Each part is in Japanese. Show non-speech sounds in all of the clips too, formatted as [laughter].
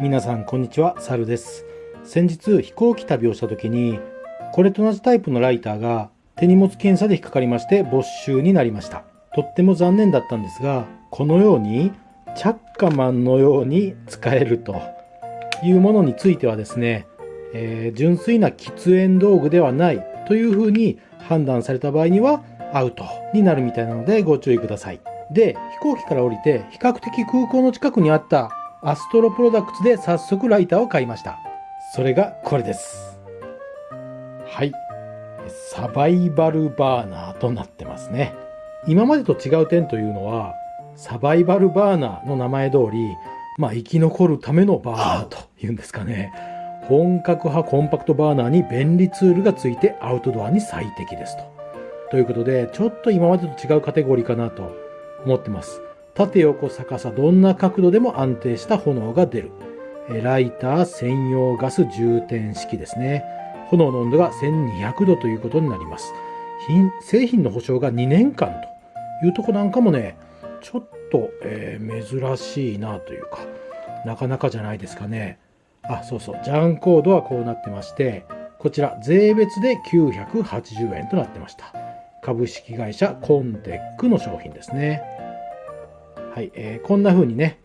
皆さんこんにちは、サルです。先日飛行機旅をした時に、これと同じタイプのライターが手荷物検査で引っかかりまして没収になりました。とっても残念だったんですが、このようにチャッカマンのように使えるというものについてはですね、えー純粋な喫煙道具ではないというふうに判断された場合にはアウトになるみたいなのでご注意ください。で、飛行機から降りて比較的空港の近くにあったアストロプロダクツで早速ライターを買いました。それがこれです。はい。サバイバルバーナーとなってますね。今までと違う点というのは、サバイバルバーナーの名前通り、まあ生き残るためのバーナーというんですかね。本格派コンパクトバーナーに便利ツールがついてアウトドアに最適ですと。ということで、ちょっと今までと違うカテゴリーかなと思ってます。縦横逆さどんな角度でも安定した炎が出る。ライター専用ガス充填式ですね。炎の温度が1200度ということになります。品製品の保証が2年間というとこなんかもね、ちょっと、えー珍しいなというか、なかなかじゃないですかね。あ、そうそう、ジャンコードはこうなってまして、こちら税別で980円となってました。株式会社コンテックの商品ですね。はい、えーこんな風にね、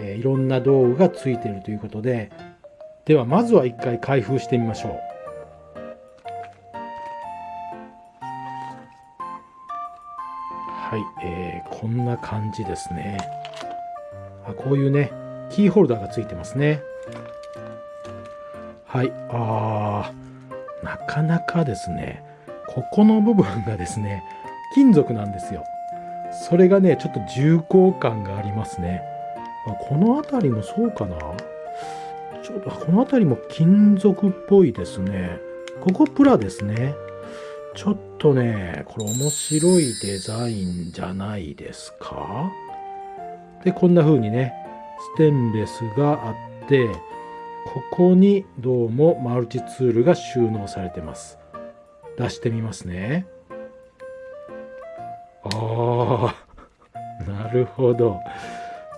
えーいろんな道具がついているということで、ではまずは一回開封してみましょう。はい、えーこんな感じですね。あこういうね、キーホルダーがついてますね。はい、あー、なかなかですね、ここの部分がですね、金属なんですよ。それがね、ちょっと重厚感がありますね。あこの辺りもそうかな？ちょっとこの辺りも金属っぽいですね。ここプラですね。ちょっとね、これ面白いデザインじゃないですか？で、こんな風にね、ステンレスがあって、ここにどうもマルチツールが収納されてます。出してみますね。ああ、[laughs] なるほど。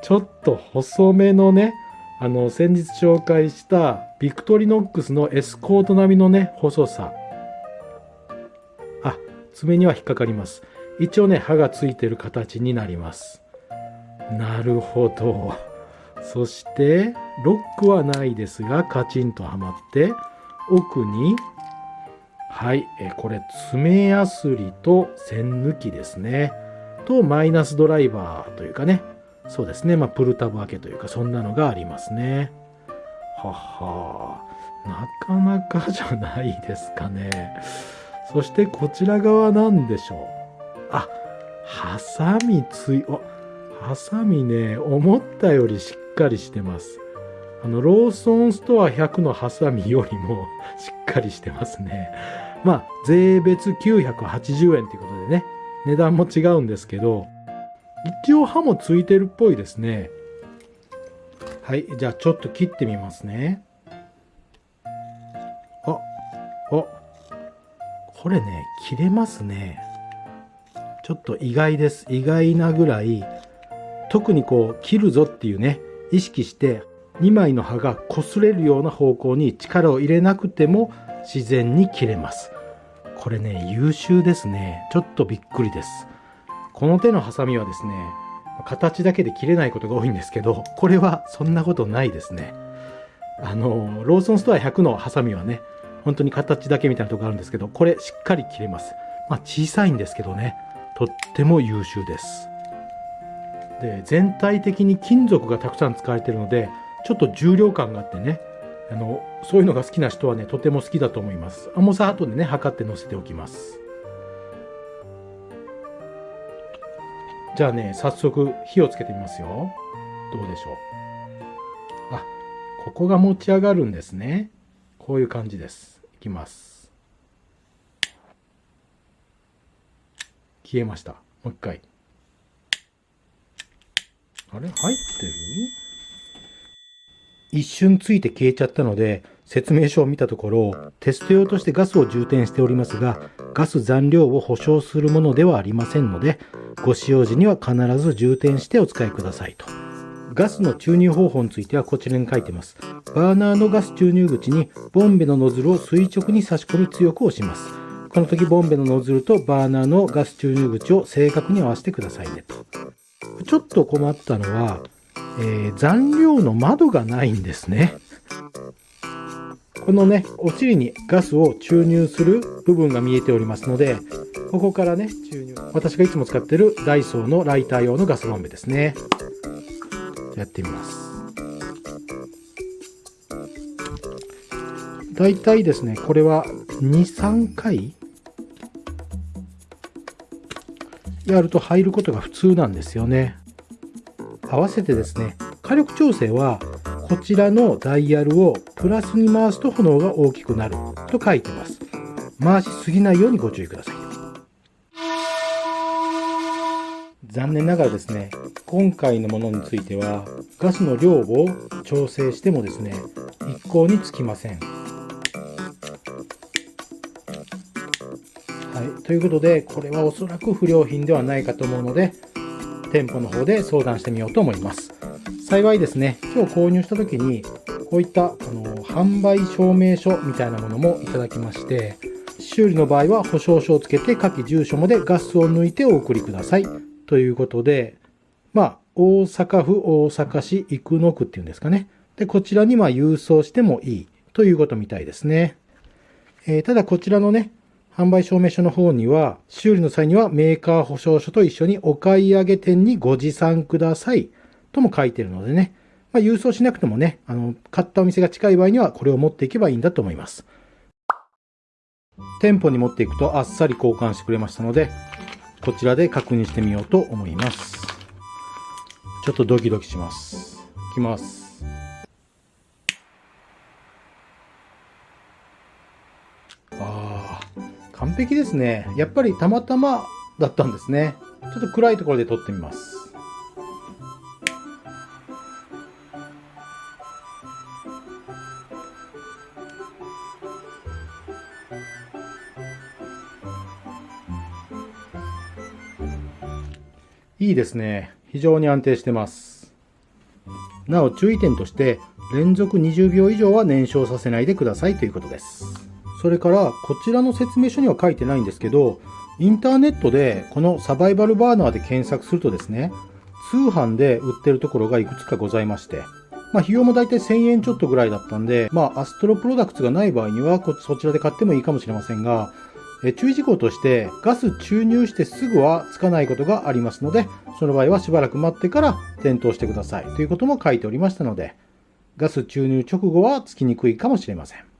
ちょっと細めのね、あの、先日紹介したビクトリノックスのエスコート並みのね、細さ。あ、爪には引っかかります。一応ね、刃がついてる形になります。なるほど。そして、ロックはないですが、カチンとはまって、奥に、はい、えこれ、爪やすりと線抜きですね。と、マイナスドライバーというかね、そうですね、まあ、プルタブ開けというか、そんなのがありますね。ははなかなかじゃないですかね。そして、こちら側なんでしょう。あ、ハサミつい、お、ハサミね、思ったよりしっかりしてます。あの、ローソンストア100のハサミよりもしっかりしてますね。まあ、税別980円ということでね、値段も違うんですけど、一応刃もついてるっぽいですね。はい、じゃあちょっと切ってみますね。あ、あ、これね、切れますね。ちょっと意外です。意外なぐらい、特にこう、切るぞっていうね、意識して、2枚の刃が擦れるような方向に力を入れなくても自然に切れます。これね、優秀ですね。ちょっとびっくりです。この手のハサミはですね、形だけで切れないことが多いんですけど、これはそんなことないですね。あの、ローソンストア100のハサミはね、本当に形だけみたいなとこあるんですけど、これしっかり切れます。まあ小さいんですけどね、とっても優秀です。で、全体的に金属がたくさん使われているので、ちょっと重量感があってね、あの、そういうのが好きな人はね、とても好きだと思います。重さ後でね、測って載せておきます。じゃあね、早速火をつけてみますよ。どうでしょう。あ、ここが持ち上がるんですね。こういう感じです。いきます。消えました。もう一回。あれ？入ってる？一瞬ついて消えちゃったので、説明書を見たところ、テスト用としてガスを充填しておりますが、ガス残量を保証するものではありませんので、ご使用時には必ず充填してお使いくださいと。ガスの注入方法についてはこちらに書いてます。バーナーのガス注入口にボンベのノズルを垂直に差し込み強く押します。この時ボンベのノズルとバーナーのガス注入口を正確に合わせてくださいねと。ちょっと困ったのは、えー、残量の窓がないんですね。このね、お尻にガスを注入する部分が見えておりますので、ここからね、注入。私がいつも使ってるダイソーのライター用のガスボンベですね。やってみます。だいたいですね、これは2、3回やると入ることが普通なんですよね。合わせてですね、火力調整はこちらのダイヤルをプラスに回すと炎が大きくなると書いてます。回しすぎないようにご注意ください。残念ながらですね、今回のものについてはガスの量を調整してもですね、一向につきません。はい、ということで、これはおそらく不良品ではないかと思うので、店舗の方で相談してみようと思います。幸いですね、今日購入した時に、こういったあの販売証明書みたいなものもいただきまして、修理の場合は保証書をつけて下記住所までガスを抜いてお送りください。ということで、まあ、大阪府大阪市生野区っていうんですかね。で、こちらにま郵送してもいいということみたいですね。えー、ただこちらのね、販売証明書の方には、修理の際にはメーカー保証書と一緒にお買い上げ店にご持参くださいとも書いてるのでね、まあ、郵送しなくてもね、あの、買ったお店が近い場合にはこれを持っていけばいいんだと思います。店舗に持っていくとあっさり交換してくれましたので、こちらで確認してみようと思います。ちょっとドキドキします。いきます。完璧ですね。やっぱりたまたまだったんですね。ちょっと暗いところで撮ってみます。いいですね。非常に安定してます。なお注意点として連続20秒以上は燃焼させないでくださいということです。それからこちらの説明書には書いてないんですけどインターネットでこのサバイバルバーナーで検索するとですね通販で売ってるところがいくつかございましてまあ、費用もだいたい1000円ちょっとぐらいだったんで、まあ、アストロプロダクツがない場合にはこそちらで買ってもいいかもしれませんが、え注意事項としてガス注入してすぐはつかないことがありますのでその場合はしばらく待ってから点灯してくださいということも書いておりましたのでガス注入直後はつきにくいかもしれません。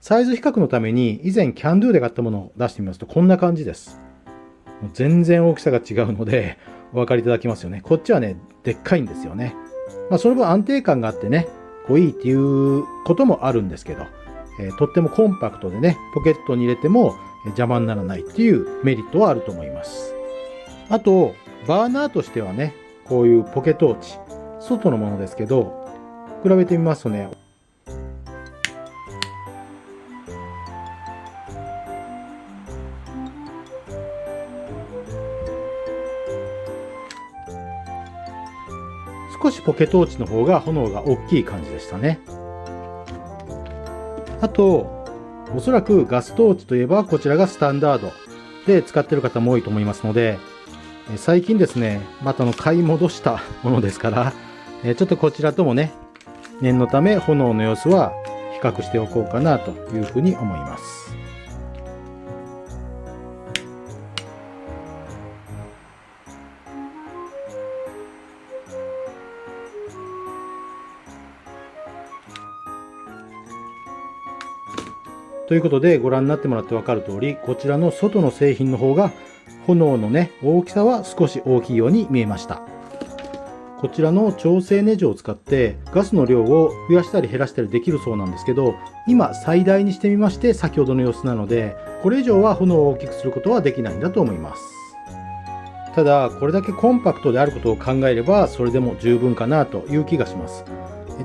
サイズ比較のために以前キャンドゥで買ったものを出してみますとこんな感じです。もう全然大きさが違うので [laughs] お分かりいただきますよね。こっちはねでっかいんですよね。まあその分安定感があってねこういいっていうこともあるんですけど、えー、とってもコンパクトでねポケットに入れても邪魔にならないっていうメリットはあると思います。あと、バーナーとしてはね、こういうポケトーチ、外のものですけど、比べてみますとね、少しポケトーチの方が炎が大きい感じでしたね。あと、おそらくガストーチといえばこちらがスタンダードで使ってる方も多いと思いますので、最近ですね、またの買い戻したものですから、ちょっとこちらともね、念のため炎の様子は比較しておこうかなというふうに思います。ということでご覧になってもらって分かる通り、こちらの外の製品の方が炎のね、大きさは少し大きいように見えました。こちらの調整ネジを使ってガスの量を増やしたり減らしたりできるそうなんですけど、今最大にしてみまして先ほどの様子なので、これ以上は炎を大きくすることはできないんだと思います。ただ、これだけコンパクトであることを考えれば、それでも十分かなという気がします。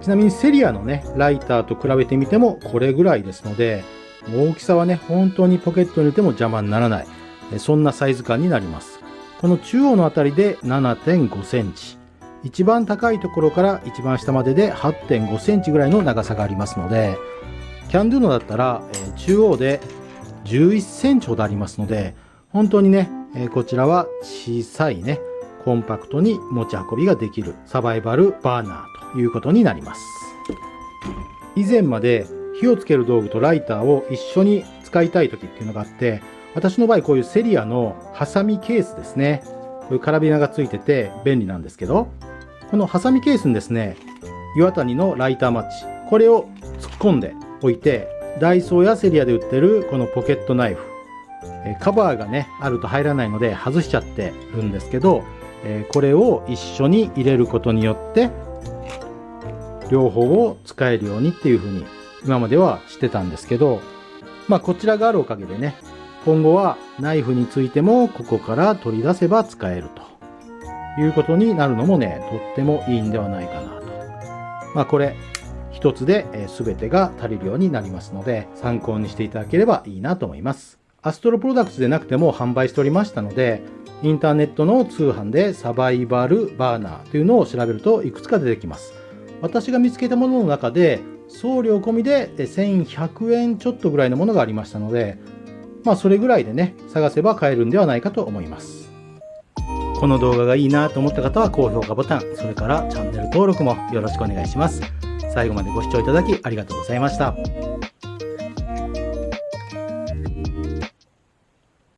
ちなみにセリアのね、ライターと比べてみてもこれぐらいですので、大きさはね、本当にポケットに入れても邪魔にならない。そんなサイズ感になります。この中央のあたりで7.5センチ。一番高いところから一番下までで8.5センチぐらいの長さがありますので、キャンドゥのだったら、え、中央で11センチほどありますので、本当にね、え、こちらは小さいね、コンパクトに持ち運びができるサバイバルバーナーということになります。以前まで火をつける道具とライターを一緒に使いたい時っていうのがあって、私の場合こういうセリアのハサミケースですね。こういうカラビナがついてて便利なんですけど、このハサミケースにですね、岩谷のライターマッチ、これを突っ込んでおいて、ダイソーやセリアで売ってるこのポケットナイフ、カバーがね、あると入らないので外しちゃってるんですけど、これを一緒に入れることによって、両方を使えるようにっていう風に今まではしてたんですけど、まあこちらがあるおかげでね、今後はナイフについてもここから取り出せば使えるということになるのもね、とってもいいんではないかなと。まあこれ一つで全てが足りるようになりますので参考にしていただければいいなと思います。アストロプロダクツでなくても販売しておりましたので、インターネットの通販でサバイバルバーナーというのを調べるといくつか出てきます。私が見つけたものの中で送料込みで1100円ちょっとぐらいのものがありましたので、まあそれぐらいでね、探せば買えるんではないかと思います。この動画がいいなと思った方は高評価ボタン、それからチャンネル登録もよろしくお願いします。最後までご視聴いただきありがとうございました。